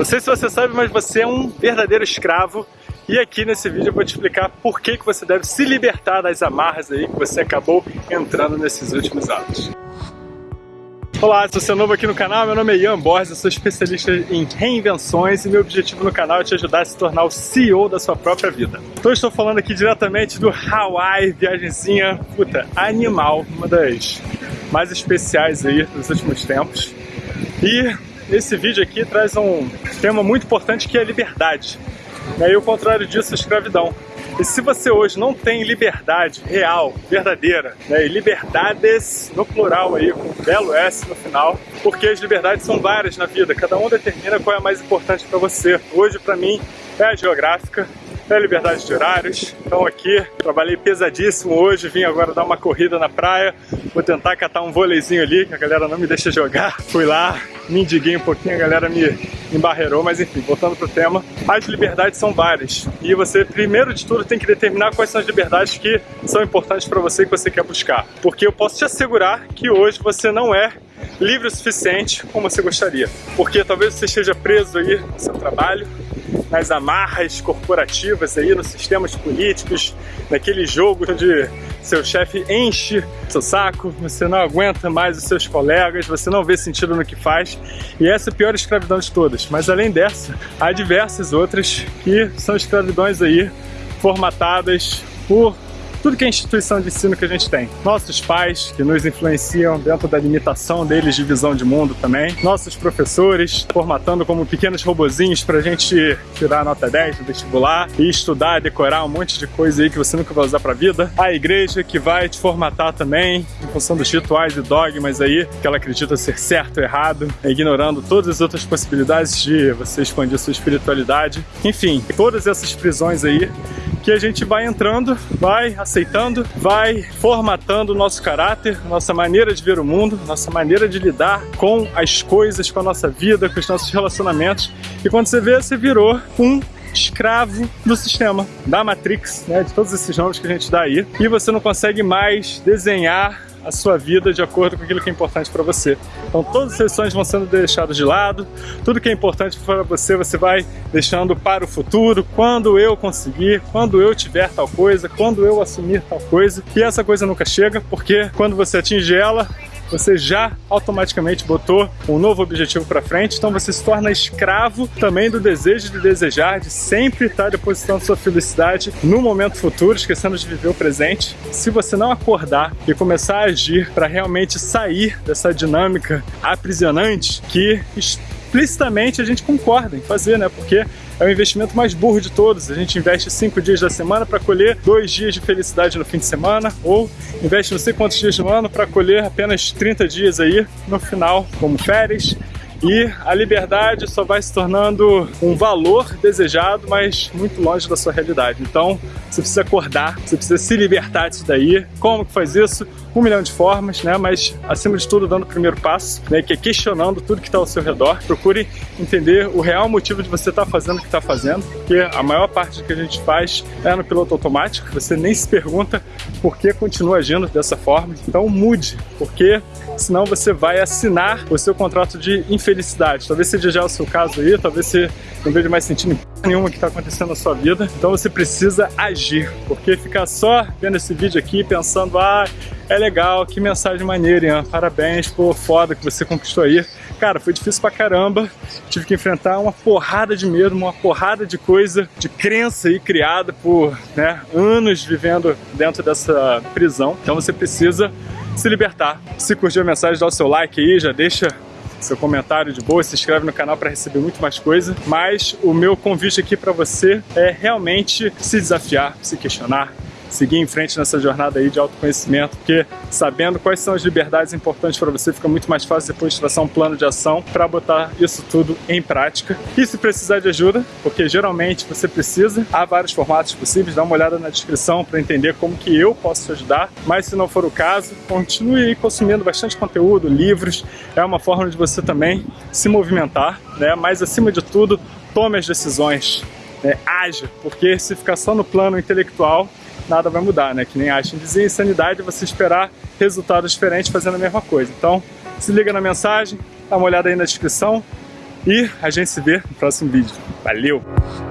Não sei se você sabe, mas você é um verdadeiro escravo e aqui nesse vídeo eu vou te explicar por que, que você deve se libertar das amarras aí que você acabou entrando nesses últimos anos. Olá, se você é novo aqui no canal, meu nome é Ian Borges, eu sou especialista em reinvenções e meu objetivo no canal é te ajudar a se tornar o CEO da sua própria vida. Então estou falando aqui diretamente do Hawaii, viagemzinha, puta, animal, uma das mais especiais aí dos últimos tempos. E esse vídeo aqui traz um tema muito importante que é a liberdade. E aí o contrário disso, a escravidão. E se você hoje não tem liberdade real, verdadeira, né, e liberdades no plural aí, com um belo S no final, porque as liberdades são várias na vida, cada um determina qual é a mais importante para você. Hoje, para mim, é a geográfica, é a liberdade de horários. Então aqui, trabalhei pesadíssimo hoje, vim agora dar uma corrida na praia, vou tentar catar um vôleizinho ali, que a galera não me deixa jogar. Fui lá, me indiguei um pouquinho, a galera me embarreirou, mas enfim, voltando pro tema, as liberdades são várias. E você, primeiro de tudo, tem que determinar quais são as liberdades que são importantes para você que você quer buscar. Porque eu posso te assegurar que hoje você não é livre o suficiente como você gostaria. Porque talvez você esteja preso aí no seu trabalho, nas amarras corporativas aí, nos sistemas políticos, naquele jogo onde seu chefe enche seu saco, você não aguenta mais os seus colegas, você não vê sentido no que faz. E essa é a pior escravidão de todas. Mas além dessa, há diversas outras que são escravidões aí formatadas por tudo que é instituição de ensino que a gente tem. Nossos pais, que nos influenciam dentro da limitação deles de visão de mundo também. Nossos professores, formatando como pequenos robozinhos pra gente tirar nota 10 no vestibular e estudar, decorar um monte de coisa aí que você nunca vai usar pra vida. A igreja, que vai te formatar também, em função dos rituais e dogmas aí, que ela acredita ser certo ou errado, ignorando todas as outras possibilidades de você expandir sua espiritualidade. Enfim, todas essas prisões aí que a gente vai entrando, vai aceitando, vai formatando o nosso caráter, nossa maneira de ver o mundo, nossa maneira de lidar com as coisas, com a nossa vida, com os nossos relacionamentos. E quando você vê, você virou um escravo do sistema, da Matrix, né, de todos esses nomes que a gente dá aí. E você não consegue mais desenhar a sua vida de acordo com aquilo que é importante para você. Então todas as sessões vão sendo deixadas de lado, tudo que é importante para você, você vai deixando para o futuro, quando eu conseguir, quando eu tiver tal coisa, quando eu assumir tal coisa. E essa coisa nunca chega, porque quando você atinge ela, você já automaticamente botou um novo objetivo para frente, então você se torna escravo também do desejo de desejar, de sempre estar depositando sua felicidade no momento futuro, esquecendo de viver o presente. Se você não acordar e começar a agir para realmente sair dessa dinâmica aprisionante que explicitamente a gente concorda em fazer, né? Porque é o investimento mais burro de todos. A gente investe cinco dias da semana para colher dois dias de felicidade no fim de semana, ou investe não sei quantos dias no ano para colher apenas 30 dias aí no final, como férias. E a liberdade só vai se tornando um valor desejado, mas muito longe da sua realidade. Então, você precisa acordar, você precisa se libertar disso daí. Como que faz isso? Um milhão de formas, né? Mas acima de tudo dando o primeiro passo, né? Que é questionando tudo que está ao seu redor. Procure entender o real motivo de você estar tá fazendo o que está fazendo, porque a maior parte do que a gente faz é no piloto automático. Você nem se pergunta por que continua agindo dessa forma. Então mude, porque senão você vai assinar o seu contrato de infelicidade. Talvez seja já o seu caso aí, talvez você não veja mais sentido nenhuma que está acontecendo na sua vida. Então você precisa agir, porque ficar só vendo esse vídeo aqui pensando, ah, é legal, que mensagem maneira, Ian. Parabéns, pô, foda que você conquistou aí. Cara, foi difícil pra caramba. Tive que enfrentar uma porrada de medo, uma porrada de coisa, de crença aí criada por né, anos vivendo dentro dessa prisão. Então você precisa se libertar. Se curtiu a mensagem, dá o seu like aí, já deixa seu comentário de boa, se inscreve no canal para receber muito mais coisa. Mas o meu convite aqui para você é realmente se desafiar, se questionar, seguir em frente nessa jornada aí de autoconhecimento, porque sabendo quais são as liberdades importantes para você, fica muito mais fácil depois traçar um plano de ação para botar isso tudo em prática. E se precisar de ajuda, porque geralmente você precisa, há vários formatos possíveis, dá uma olhada na descrição para entender como que eu posso te ajudar, mas se não for o caso, continue consumindo bastante conteúdo, livros, é uma forma de você também se movimentar, né? mas acima de tudo, tome as decisões, né? haja, porque se ficar só no plano intelectual, nada vai mudar, né? Que nem Einstein dizia, insanidade é você esperar resultados diferentes fazendo a mesma coisa. Então, se liga na mensagem, dá uma olhada aí na descrição, E a gente se vê no próximo vídeo. Valeu!